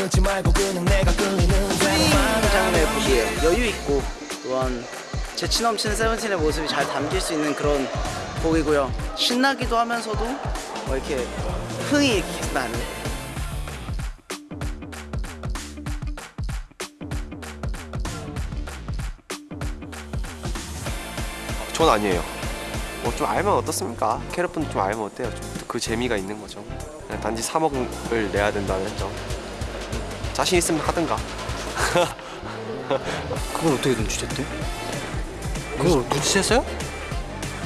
끌지 말고 그냥 내가 끌리는 장르의 곡이에요. 여유 있고 또한 재치 넘치는 세븐틴의 모습이 잘 담길 수 있는 그런 곡이고요. 신나기도 하면서도 뭐 이렇게 흥이 이렇게 나는. 전 아니에요. 뭐 좀 알면 어떻습니까? 캐럿분 좀 알면 어때요? 좀 그 재미가 있는 거죠. 그냥 단지 3억을 내야 된다는 점. 자신 있으면 하든가. 그걸 어떻게 눈치챘대? 그걸 눈치챘어요?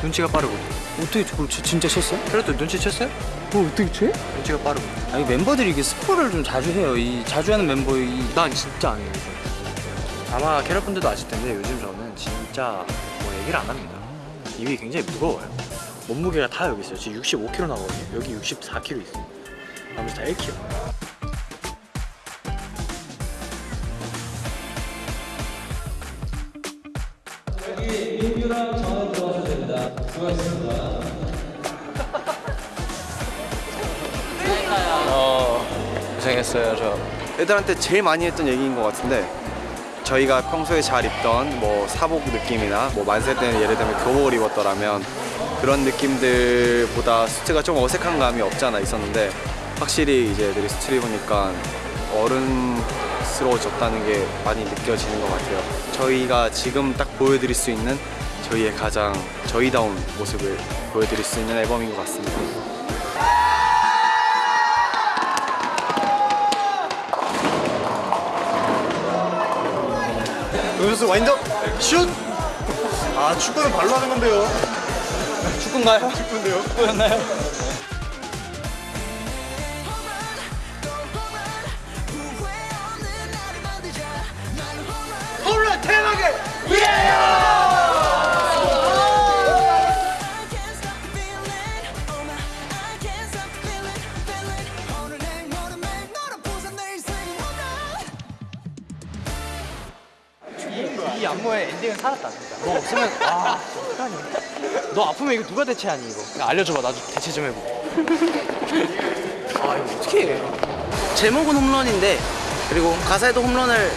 눈치가 빠르고 어떻게 그걸 지- 진짜 챘어요? 그래도 눈치챘어요? 그걸 어떻게 채? 눈치가 빠르고 아니 멤버들이 이게 스포를 좀 자주 해요 이 자주 하는 멤버 이... 난 진짜 안 해요 요즘 아마 캐럿분들도 아실 텐데 요즘 저는 진짜 뭐 얘기를 안 합니다 입이 굉장히 무거워요 몸무게가 다 여기 있어요 지금 65kg 나거든요 여기 64kg 있어요 나머지 다 1kg 고생했어요 저. 애들한테 제일 많이 했던 얘기인 것 같은데 저희가 평소에 잘 입던 뭐 사복 느낌이나 뭐 만세 때는 예를 들면 교복을 입었더라면 그런 느낌들보다 수트가 좀 어색한 감이 없잖아 있었는데 확실히 이제 애들이 수트를 입으니까 어른스러워졌다는 게 많이 느껴지는 것 같아요. 저희가 지금 딱 보여드릴 수 있는 저희의 가장 저희다운 모습을 보여드릴 수 있는 앨범인 것 같습니다 여기서 와인드업 슛! 아 축구는 발로 하는 건데요 축구인가요? 축구인데요 축구였나요? 이 안무의 엔딩은 살았다 진짜. 너 없으면 아 어떡하니? 너 아프면 이거 누가 대체하니 이거? 야, 알려줘봐. 나도 대체 좀 해보게 아 이거 어떻게 해. 제목은 홈런인데 그리고 가사에도 홈런을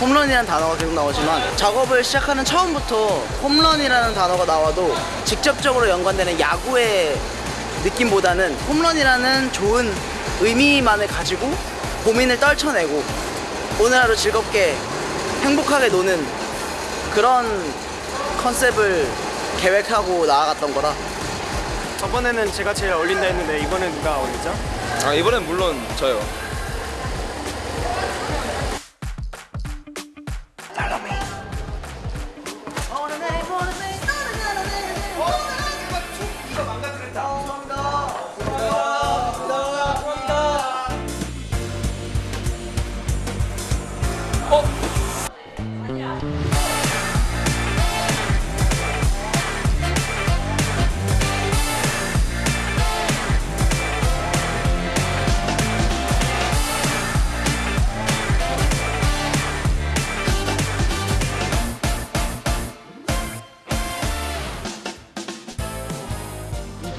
홈런이라는 단어가 계속 나오지만 작업을 시작하는 처음부터 홈런이라는 단어가 나와도 직접적으로 연관되는 야구의 느낌보다는 홈런이라는 좋은 의미만을 가지고 고민을 떨쳐내고 오늘 하루 즐겁게 행복하게 노는 그런 컨셉을 계획하고 나아갔던 거라 저번에는 제가 제일 어울린다 했는데 이번엔 누가 어울리죠? 아 이번엔 물론 저요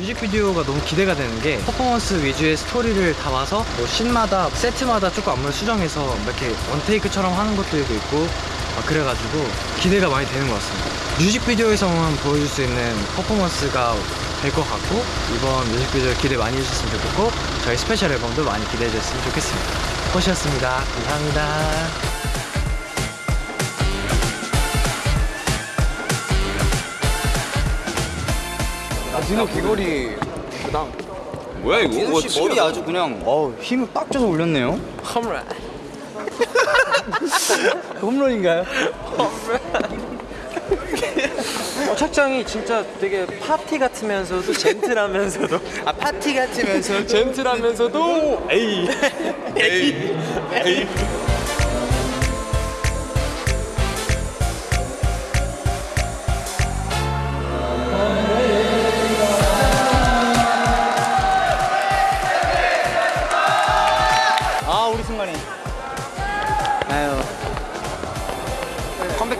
뮤직비디오가 너무 기대가 되는 게 퍼포먼스 위주의 스토리를 담아서 뭐 씬마다 세트마다 조금 안무를 수정해서 뭐 이렇게 one take처럼 하는 것들도 있고 막 그래가지고 기대가 많이 되는 것 같습니다. 뮤직비디오에서만 보여줄 수 있는 퍼포먼스가 될 것 같고 이번 뮤직비디오 기대 많이 해주셨으면 좋겠고 저희 스페셜 앨범도 많이 기대해 주셨으면 좋겠습니다. 꽃이었습니다. 감사합니다 디노 귀걸이 그다음 뭐야 이거? 디노 씨 머리 아주 그냥 어 힘을 빡 줘서 올렸네요. 홈런. 홈런인가요? 어, 착장이 진짜 되게 파티 같으면서도 젠틀하면서도. 아 파티 같으면서 젠틀하면서도? 에이. 에이. 에이. 아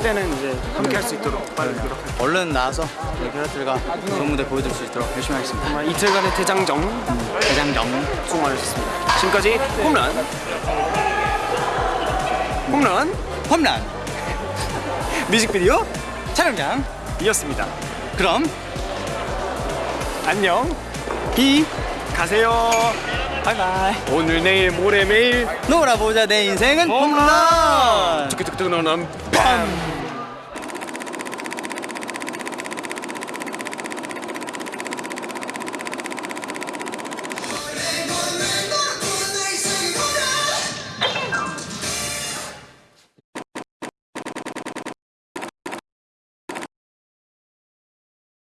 때는 이제 함께 할 수 있도록 빨리 노력할게요. 얼른 나와서 우리 캐럿들과 좋은 무대 보여줄 수 있도록 열심히 하겠습니다 정말 이틀간의 대장정 대장정 수고 많으셨습니다. 지금까지 홈런 홈런 홈런 뮤직비디오 촬영장 이었습니다. 그럼 안녕. 비 가세요. 바이바이. 오늘 내일 모레 매일 놀아보자 내 인생은 홈런 뚜기뚜기뚜기 빰.